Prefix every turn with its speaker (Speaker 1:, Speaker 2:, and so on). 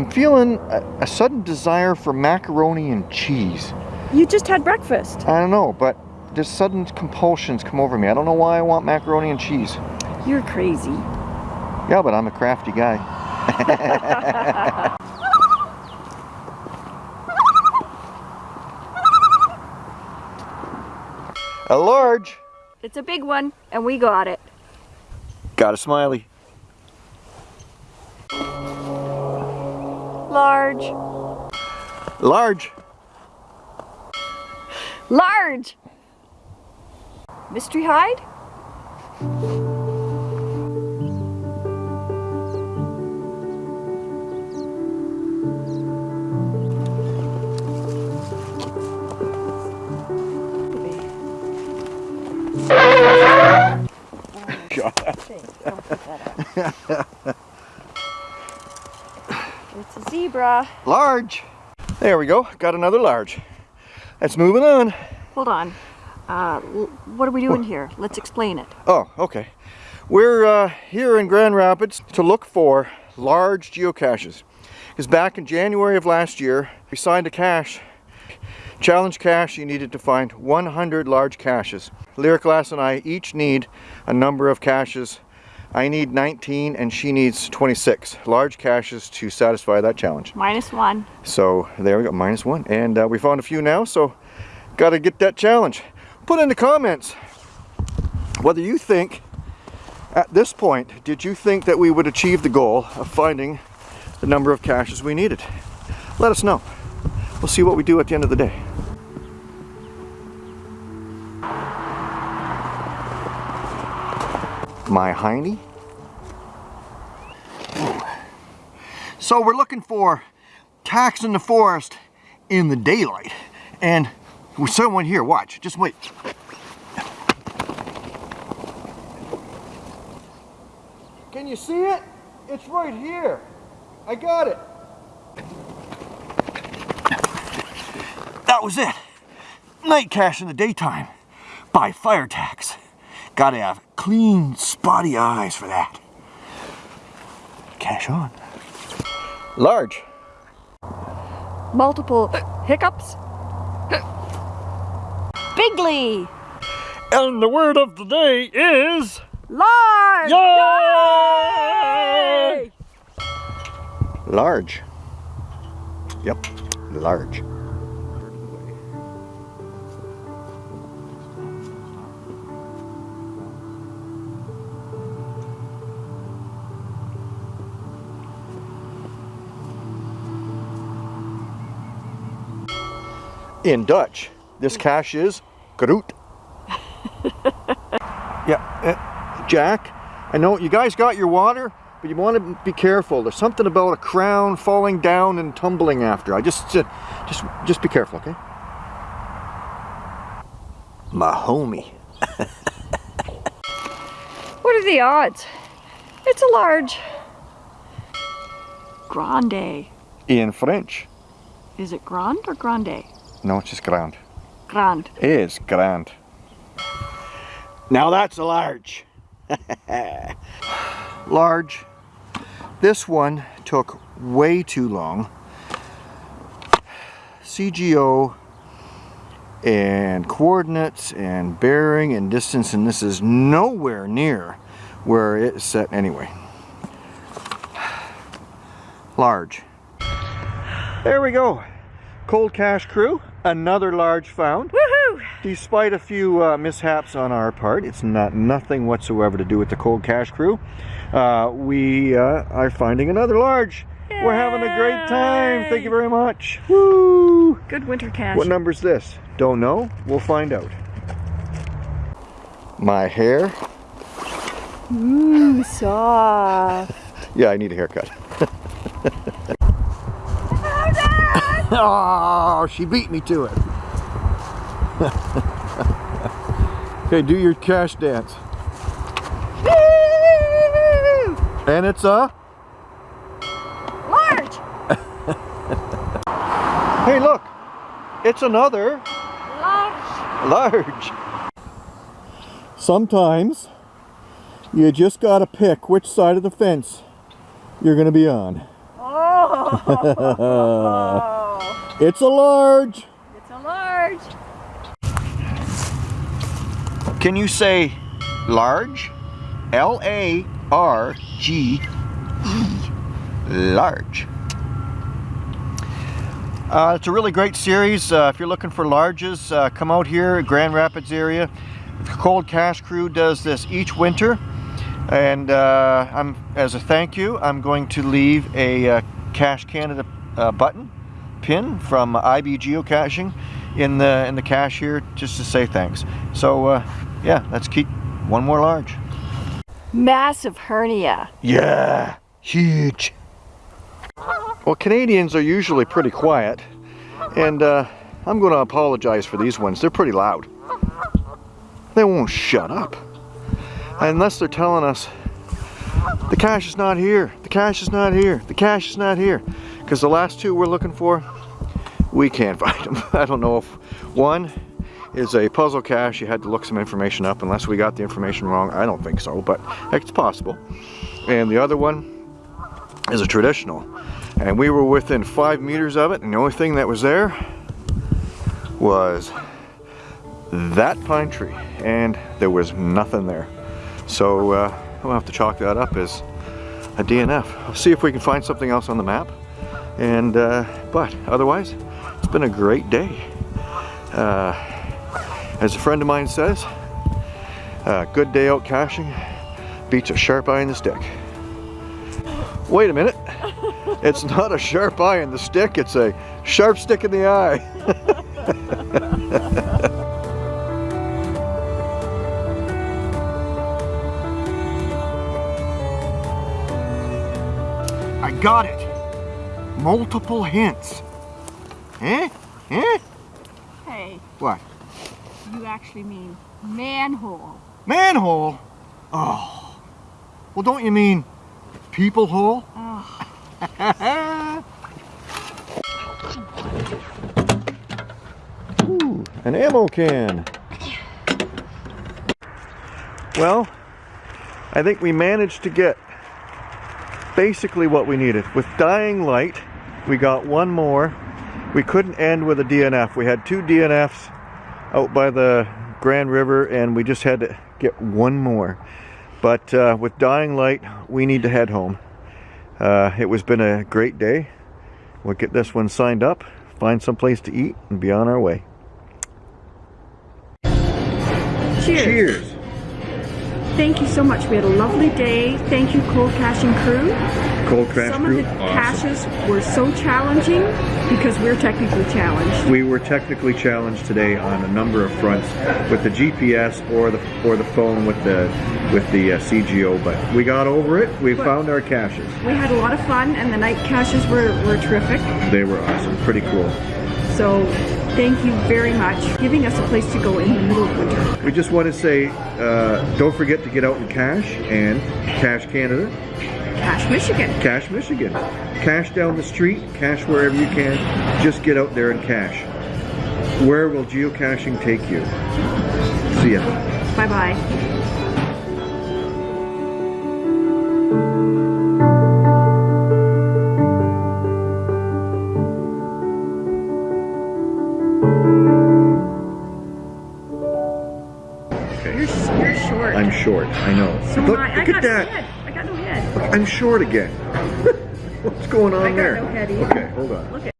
Speaker 1: I'm feeling a, a sudden desire for macaroni and cheese.
Speaker 2: You just had breakfast.
Speaker 1: I don't know, but just sudden compulsions come over me. I don't know why I want macaroni and cheese.
Speaker 2: You're crazy.
Speaker 1: Yeah, but I'm a crafty guy. a large.
Speaker 2: It's a big one, and we got it.
Speaker 1: Got a smiley.
Speaker 2: Large.
Speaker 1: Large.
Speaker 2: Large! Mystery hide? a zebra.
Speaker 1: Large. There we go. Got another large. Let's move it on.
Speaker 2: Hold on. Uh, what are we doing here? Let's explain it.
Speaker 1: Oh, okay. We're uh, here in Grand Rapids to look for large geocaches. Because back in January of last year, we signed a cache, challenge cache, you needed to find 100 large caches. Lyric Glass and I each need a number of caches. I need 19 and she needs 26 large caches to satisfy that challenge.
Speaker 2: Minus one.
Speaker 1: So there we go, minus one. And uh, we found a few now, so got to get that challenge. Put in the comments whether you think, at this point, did you think that we would achieve the goal of finding the number of caches we needed? Let us know. We'll see what we do at the end of the day. My hiney. So we're looking for tacks in the forest in the daylight. And with someone here, watch, just wait. Can you see it? It's right here. I got it. That was it. Night cache in the daytime. By fire tacks. Gotta have clean, spotty eyes for that. Cash on. Large.
Speaker 2: Multiple hiccups. Bigly.
Speaker 1: And the word of the day is...
Speaker 2: Large!
Speaker 1: Yay! Large. Yep, large. In Dutch, this cache is groot. yeah, uh, Jack, I know you guys got your water, but you want to be careful. There's something about a crown falling down and tumbling after. I just, uh, just, just be careful, okay? My homie.
Speaker 2: What are the odds? It's a large. Grande.
Speaker 1: In French.
Speaker 2: Is it grand or grande?
Speaker 1: No, it's just grand.
Speaker 2: Grand.
Speaker 1: It is grand. Now that's a large. large. This one took way too long. c:geo and coordinates and bearing and distance and this is nowhere near where it's set anyway. Large. There we go. Cold Cash crew, another large found.
Speaker 2: Woohoo!
Speaker 1: Despite a few uh, mishaps on our part, it's not nothing whatsoever to do with the Cold cash crew. Uh, we uh, are finding another large. We're having a great time. Thank you very much. Woo!
Speaker 2: Good winter cache.
Speaker 1: What number's this? Don't know. We'll find out. My hair.
Speaker 2: Mmm, soft.
Speaker 1: Yeah, I need a haircut. oh, she beat me to it. okay, do your cache dance. And it's a
Speaker 2: Large!
Speaker 1: Hey, look. It's another
Speaker 2: Large!
Speaker 1: large. Sometimes you just got to pick which side of the fence you're going to be on.
Speaker 2: Oh!
Speaker 1: It's a large.
Speaker 2: it's a large.
Speaker 1: Can you say large? L A R G E. Large. Uh, it's a really great series. Uh, if you're looking for larges, uh, come out here, Grand Rapids area. The Cold Cash Crew does this each winter. And uh, I'm, as a thank you, I'm going to leave a uh, Cash Canada uh, button pin from IB Geocaching in the in the cache here, just to say thanks. So uh, yeah, let's keep one more large.
Speaker 2: Massive hernia.
Speaker 1: Yeah, huge. Well, Canadians are usually pretty quiet, and uh, I'm going to apologize for these ones. They're pretty loud. They won't shut up. Unless they're telling us, the cache is not here, cache is not here, the cache is not here. Because the last two we're looking for, we can't find them. I don't know if one is a puzzle cache, you had to look some information up unless we got the information wrong. I don't think so, but it's possible. And the other one is a traditional. And we were within five meters of it, and the only thing that was there was that pine tree, and there was nothing there. So uh, we'll have to chalk that up as a DNF. I'll see if we can find something else on the map. And uh, but otherwise, it's been a great day. Uh, as a friend of mine says, a good day out caching beats a sharp eye in the stick. Wait a minute. It's not a sharp eye in the stick, it's a sharp stick in the eye. I got it. Multiple hints. Eh? Eh?
Speaker 2: Hey,
Speaker 1: What?
Speaker 2: you actually mean manhole.
Speaker 1: Manhole? Oh. Well, don't you mean people hole?
Speaker 2: Oh,
Speaker 1: Ooh, an ammo can. Well, I think we managed to get basically what we needed. With Dying Light, we got one more. We couldn't end with a DNF. We had two DNFs out by the Grand River and we just had to get one more. But uh, with Dying Light, we need to head home. Uh, it was been a great day. We'll get this one signed up, find some place to eat, and be on our way.
Speaker 2: cheers.
Speaker 1: Cheers!
Speaker 2: Thank you so much. We had a lovely day. Thank you, Cold Caching Crew.
Speaker 1: Cold Crash
Speaker 2: Some
Speaker 1: Crew.
Speaker 2: of the caches were so challenging because we're technically challenged.
Speaker 1: We were technically challenged today on a number of fronts with the GPS or the or the phone with the with the uh, c:geo, but we got over it. We
Speaker 2: But-
Speaker 1: found our caches.
Speaker 2: We had a lot of fun and the night caches were, were terrific.
Speaker 1: They were awesome, pretty cool.
Speaker 2: So thank you very much for giving us a place to go in the middle of winter.
Speaker 1: We just want to say, uh, don't forget to get out in cash and Cash Canada,
Speaker 2: Cash Michigan.
Speaker 1: Cash Michigan, Cash down the street, cache wherever you can. Just get out there and cache. Where will geocaching take you? See ya.
Speaker 2: Bye bye short.
Speaker 1: I know.
Speaker 2: so
Speaker 1: look,
Speaker 2: I. I
Speaker 1: look
Speaker 2: got
Speaker 1: at
Speaker 2: no
Speaker 1: that.
Speaker 2: head. I got no head.
Speaker 1: I'm short again. What's going on
Speaker 2: I got
Speaker 1: there?
Speaker 2: no head either.
Speaker 1: Okay, hold on.
Speaker 2: Look at